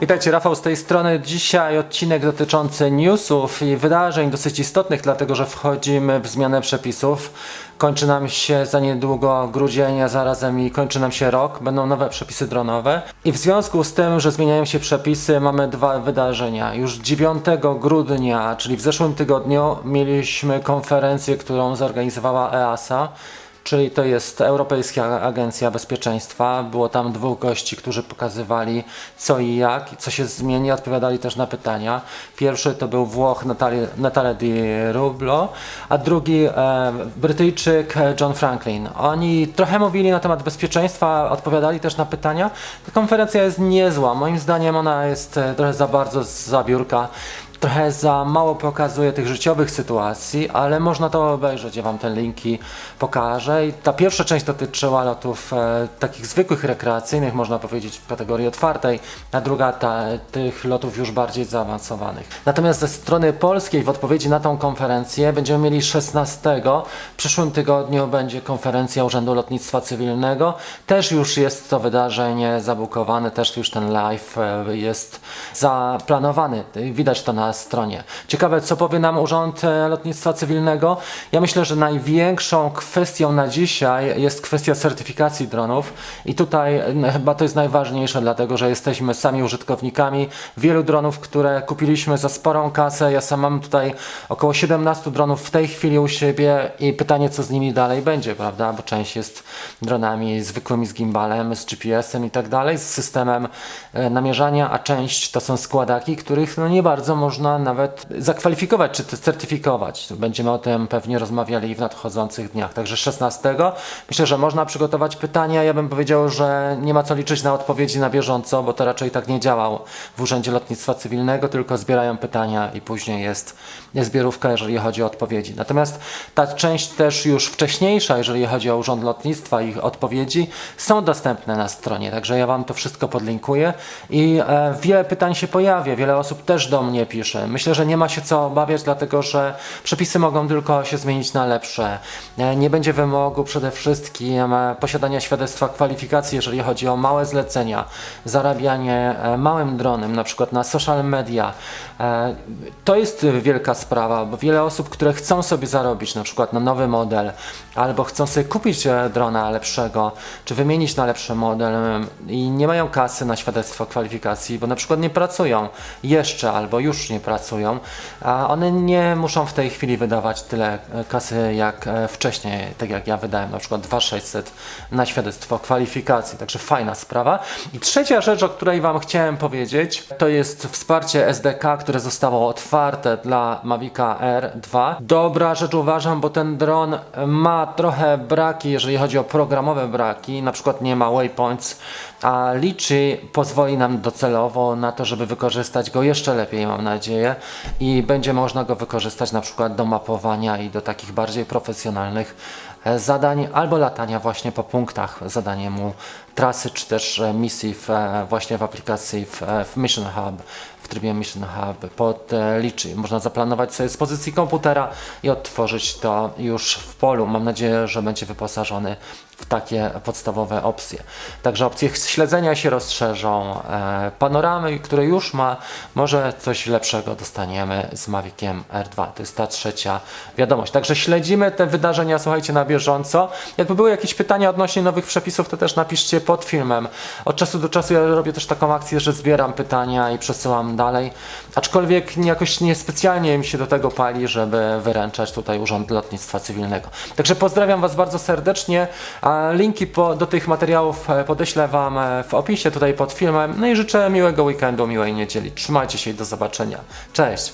Witajcie, Rafał z tej strony. Dzisiaj odcinek dotyczący newsów i wydarzeń dosyć istotnych, dlatego że wchodzimy w zmianę przepisów. Kończy nam się za niedługo grudzień, a zarazem i kończy nam się rok. Będą nowe przepisy dronowe. I w związku z tym, że zmieniają się przepisy, mamy dwa wydarzenia. Już 9 grudnia, czyli w zeszłym tygodniu, mieliśmy konferencję, którą zorganizowała EASA czyli to jest Europejska Agencja Bezpieczeństwa. Było tam dwóch gości, którzy pokazywali co i jak, co się zmieni, odpowiadali też na pytania. Pierwszy to był Włoch Natale Di Rublo, a drugi e, Brytyjczyk John Franklin. Oni trochę mówili na temat bezpieczeństwa, odpowiadali też na pytania. Ta konferencja jest niezła. Moim zdaniem ona jest e, trochę za bardzo z biurka trochę za mało pokazuje tych życiowych sytuacji, ale można to obejrzeć. Ja Wam te linki pokażę. I ta pierwsza część dotyczyła lotów e, takich zwykłych, rekreacyjnych, można powiedzieć w kategorii otwartej, a druga ta, tych lotów już bardziej zaawansowanych. Natomiast ze strony polskiej w odpowiedzi na tą konferencję będziemy mieli 16. W przyszłym tygodniu będzie konferencja Urzędu Lotnictwa Cywilnego. Też już jest to wydarzenie zabukowane, też już ten live e, jest zaplanowany. Widać to na stronie. Ciekawe, co powie nam Urząd e, Lotnictwa Cywilnego. Ja myślę, że największą kwestią na dzisiaj jest kwestia certyfikacji dronów i tutaj chyba to jest najważniejsze, dlatego że jesteśmy sami użytkownikami wielu dronów, które kupiliśmy za sporą kasę. Ja sam mam tutaj około 17 dronów w tej chwili u siebie i pytanie, co z nimi dalej będzie, prawda? Bo część jest dronami zwykłymi z gimbalem, z GPS-em i tak dalej, z systemem e, namierzania, a część to są składaki, których no nie bardzo można można nawet zakwalifikować czy certyfikować. Będziemy o tym pewnie rozmawiali w nadchodzących dniach. Także 16 myślę, że można przygotować pytania. Ja bym powiedział, że nie ma co liczyć na odpowiedzi na bieżąco, bo to raczej tak nie działało w Urzędzie Lotnictwa Cywilnego, tylko zbierają pytania i później jest, zbiorówka, jeżeli chodzi o odpowiedzi. Natomiast ta część też już wcześniejsza, jeżeli chodzi o Urząd Lotnictwa ich odpowiedzi, są dostępne na stronie. Także ja Wam to wszystko podlinkuję i e, wiele pytań się pojawia. Wiele osób też do mnie pisze Myślę, że nie ma się co obawiać, dlatego że przepisy mogą tylko się zmienić na lepsze. E, nie będzie wymogu przede wszystkim e, posiadania świadectwa kwalifikacji, jeżeli chodzi o małe zlecenia, zarabianie e, małym dronem, na przykład na social media. To jest wielka sprawa, bo wiele osób, które chcą sobie zarobić na przykład na nowy model, albo chcą sobie kupić drona lepszego, czy wymienić na lepszy model i nie mają kasy na świadectwo kwalifikacji, bo na przykład nie pracują jeszcze albo już nie pracują, a one nie muszą w tej chwili wydawać tyle e, kasy jak e, wcześniej, tak jak ja wydałem na przykład 2600 na świadectwo kwalifikacji, także fajna sprawa. I trzecia rzecz, o której Wam chciałem powiedzieć, to jest wsparcie SDK, które zostało otwarte dla Mavica R2. Dobra rzecz uważam, bo ten dron ma trochę braki, jeżeli chodzi o programowe braki, na przykład nie ma waypoints, a liczy pozwoli nam docelowo na to, żeby wykorzystać go jeszcze lepiej, mam nadzieję, i będzie można go wykorzystać na przykład do mapowania i do takich bardziej profesjonalnych e, zadań albo latania właśnie po punktach, zadanie mu trasy czy też e, misji w, e, właśnie w aplikacji w, w Mission Hub w trybie Mission Hub pod liczy. Można zaplanować sobie z pozycji komputera i odtworzyć to już w polu. Mam nadzieję, że będzie wyposażony w takie podstawowe opcje. Także opcje śledzenia się rozszerzą, e, panoramy, które już ma, może coś lepszego dostaniemy z Maviciem R2. To jest ta trzecia wiadomość. Także śledzimy te wydarzenia, słuchajcie, na bieżąco. Jakby były jakieś pytania odnośnie nowych przepisów, to też napiszcie pod filmem. Od czasu do czasu ja robię też taką akcję, że zbieram pytania i przesyłam dalej. Aczkolwiek jakoś niespecjalnie mi się do tego pali, żeby wyręczać tutaj Urząd Lotnictwa Cywilnego. Także pozdrawiam Was bardzo serdecznie. Linki po, do tych materiałów e, podeślę Wam e, w opisie tutaj pod filmem. No i życzę miłego weekendu, miłej niedzieli. Trzymajcie się i do zobaczenia. Cześć!